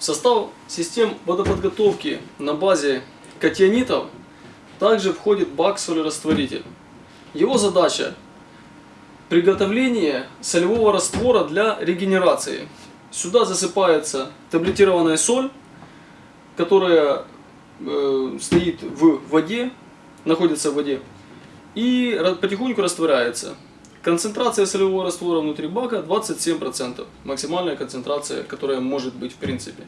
В состав систем водоподготовки на базе катионитов также входит бак-солерастворитель. Его задача – приготовление солевого раствора для регенерации. Сюда засыпается таблетированная соль, которая э, стоит в воде, находится в воде, и потихоньку растворяется. Концентрация солевого раствора внутри бака 27%. Максимальная концентрация, которая может быть в принципе.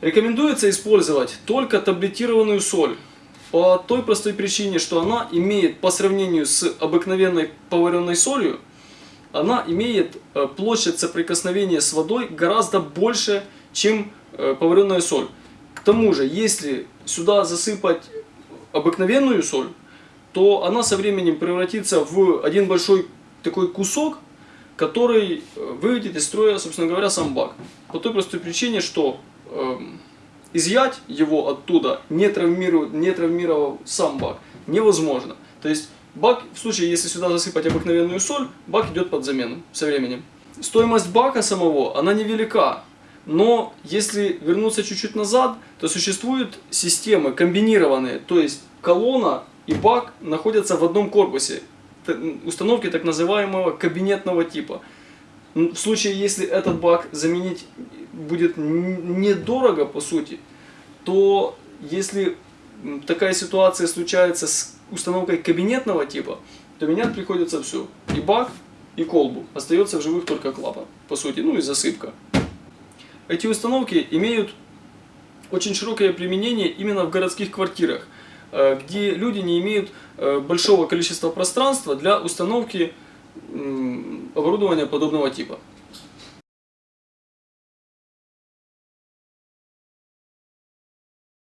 Рекомендуется использовать только таблетированную соль. По той простой причине, что она имеет по сравнению с обыкновенной поваренной солью, она имеет э, площадь соприкосновения с водой гораздо больше, чем э, поваренная соль. К тому же, если сюда засыпать обыкновенную соль, то она со временем превратится в один большой такой кусок, который э, выведет из строя, собственно говоря, сам бак. По той простой причине, что эм, изъять его оттуда, не, травмируя, не травмировав сам бак, невозможно. То есть бак, в случае, если сюда засыпать обыкновенную соль, бак идет под замену со временем. Стоимость бака самого, она невелика. Но если вернуться чуть-чуть назад, то существуют системы комбинированные, то есть колонна и бак находятся в одном корпусе. Установки так называемого кабинетного типа. В случае, если этот бак заменить будет недорого по сути, то если такая ситуация случается с установкой кабинетного типа, то менять приходится все. И бак, и колбу. Остается в живых только клапан, по сути, ну и засыпка. Эти установки имеют очень широкое применение именно в городских квартирах, где люди не имеют э, большого количества пространства для установки оборудования подобного типа.